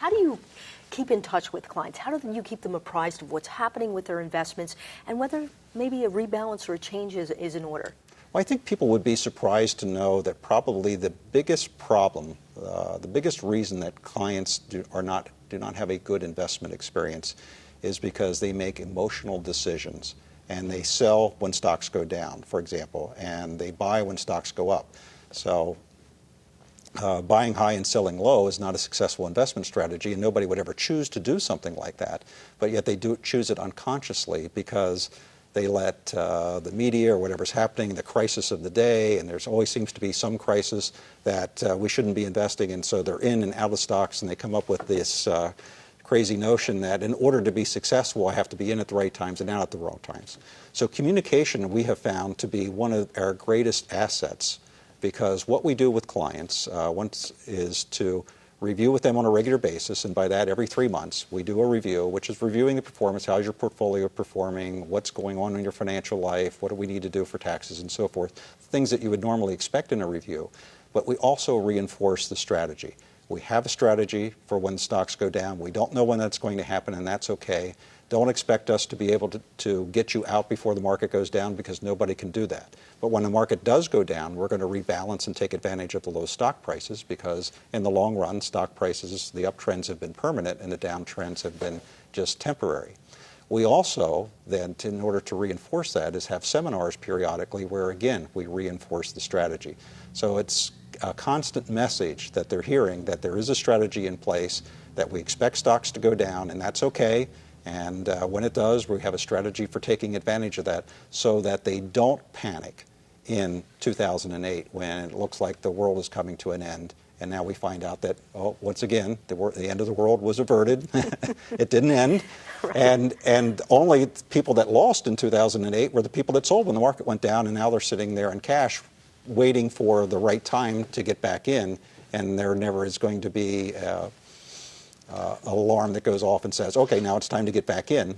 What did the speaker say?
How do you keep in touch with clients? How do you keep them apprised of what's happening with their investments and whether maybe a rebalance or a change is, is in order? Well, I think people would be surprised to know that probably the biggest problem, uh, the biggest reason that clients do, are not, do not have a good investment experience is because they make emotional decisions and they sell when stocks go down, for example, and they buy when stocks go up. So uh, buying high and selling low is not a successful investment strategy, and nobody would ever choose to do something like that. But yet they do choose it unconsciously because they let uh, the media or whatever's happening, the crisis of the day, and there's always seems to be some crisis that uh, we shouldn't be investing in, so they're in and out of stocks, and they come up with this uh, crazy notion that in order to be successful, I have to be in at the right times and out at the wrong times. So communication we have found to be one of our greatest assets because what we do with clients uh, once is to review with them on a regular basis, and by that every three months we do a review, which is reviewing the performance, how's your portfolio performing, what's going on in your financial life, what do we need to do for taxes and so forth, things that you would normally expect in a review. But we also reinforce the strategy. We have a strategy for when stocks go down. We don't know when that's going to happen, and that's okay. Don't expect us to be able to, to get you out before the market goes down because nobody can do that. But when the market does go down, we're going to rebalance and take advantage of the low stock prices because in the long run, stock prices, the uptrends have been permanent and the downtrends have been just temporary. We also then, in order to reinforce that, is have seminars periodically where, again, we reinforce the strategy. So it's a constant message that they're hearing that there is a strategy in place, that we expect stocks to go down, and that's okay. And uh, when it does, we have a strategy for taking advantage of that so that they don't panic in 2008 when it looks like the world is coming to an end. And now we find out that, oh, once again, the, the end of the world was averted. it didn't end. Right. And, and only people that lost in 2008 were the people that sold when the market went down, and now they're sitting there in cash waiting for the right time to get back in, and there never is going to be uh, uh, an alarm that goes off and says, okay, now it's time to get back in,